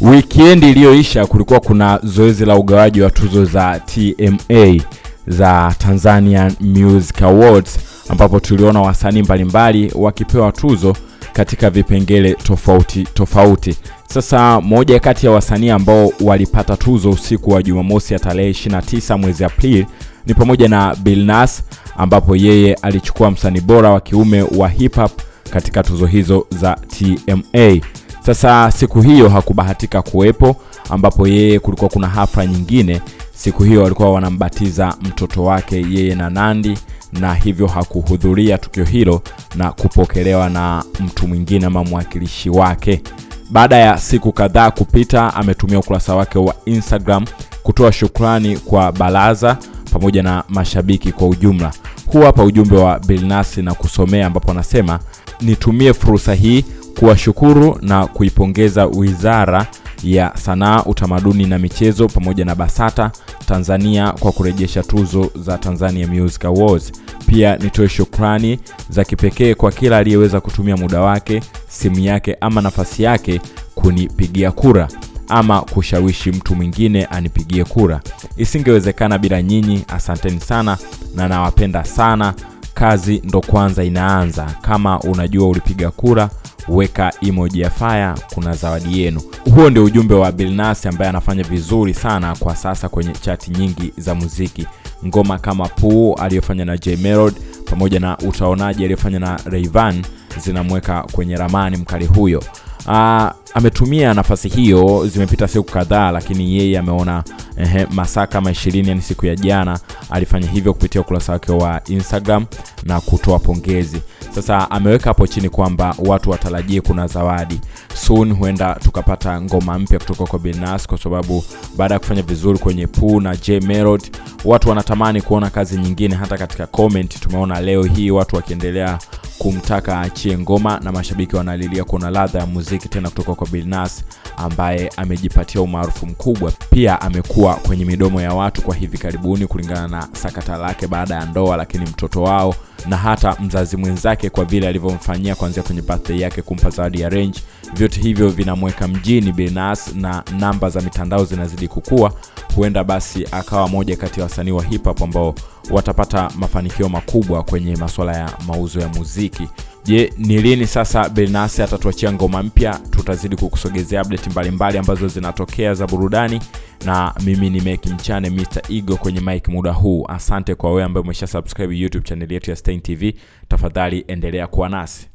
Wikendi iliyoisha kulikuwa kuna zoezi la ugawaji wa tuzo za TMA za Tanzanian Music Awards ambapo tuliona wasanii mbalimbali wakipewa tuzo katika vipengele tofauti tofauti. Sasa moja kati ya wasanii ambao walipata tuzo usiku wa Jumamosi ya tarehe 29 mwezi Aprili ni pamoja na Bill Billnass ambapo yeye alichukua msanii bora wa kiume wa hip hop katika tuzo hizo za TMA. Sasa siku hiyo hakubahatika kuwepo, ambapo yeye kulikuwa kuna hafla nyingine siku hiyo walikuwa wanambatiza mtoto wake yeye na Nandi, na hivyo hakuhudhuria tukio hilo na kupokelewa na mtu mwingine ama mwakilishi wake. Baada ya siku kadhaa kupita, ametumia ukurasa wake wa Instagram kutoa shukrani kwa baraza pamoja na mashabiki kwa ujumla. Huu hapa ujumbe wa Bilnasi na kusomea, ambapo anasema nitumie fursa hii kuwashukuru na kuipongeza Wizara ya Sanaa, Utamaduni na Michezo pamoja na BASATA Tanzania kwa kurejesha tuzo za Tanzania Music Awards. Pia nitoe shukrani za kipekee kwa kila aliyeweza kutumia muda wake, simu yake ama nafasi yake kunipigia kura ama kushawishi mtu mwingine anipigie kura. Isingewezekana bila nyinyi. Asanteni sana na nawapenda sana. Kazi ndo kwanza inaanza. Kama unajua ulipiga kura weka emoji ya fire, kuna zawadi yenu. Huo ndio ujumbe wa bilnas ambaye anafanya vizuri sana kwa sasa kwenye chati nyingi za muziki. Ngoma kama Poo aliyofanya na J pamoja na Utaonaji aliyofanya na reivan zinamweka kwenye ramani mkali huyo. Aa, ametumia nafasi hiyo, zimepita siku kadhaa, lakini yeye ameona masaa kama ishirini, yani siku ya jana alifanya hivyo kupitia ukurasa wake wa Instagram na kutoa pongezi. Sasa ameweka hapo chini kwamba watu watarajie kuna zawadi soon, huenda tukapata ngoma mpya kutoka kwa Billnass kwa sababu baada ya kufanya vizuri kwenye Poo na J Melody, watu wanatamani kuona kazi nyingine. Hata katika comment tumeona leo hii watu wakiendelea kumtaka achie ngoma na mashabiki wanalilia kuna ladha ya muziki tena kutoka kwa bilnas ambaye amejipatia umaarufu mkubwa. Pia amekuwa kwenye midomo ya watu kwa hivi karibuni kulingana na sakata lake baada ya ndoa, lakini mtoto wao na hata mzazi mwenzake kwa vile alivyomfanyia kuanzia kwenye birthday yake kumpa zawadi ya range, vyote hivyo vinamweka mjini Billnass na namba za mitandao zinazidi kukua. Huenda basi akawa moja kati ya wasanii wa hip hop ambao watapata mafanikio makubwa kwenye masuala ya mauzo ya muziki. Je, ni lini sasa Billnass atatuachia ngoma mpya? Tutazidi kukusogezea update mbalimbali mbali ambazo zinatokea za burudani, na mimi ni Meki Mchane Mr Ego kwenye mic muda huu. Asante kwa wewe ambaye umesha subscribe YouTube channel yetu ya Stein TV. Tafadhali endelea kuwa nasi.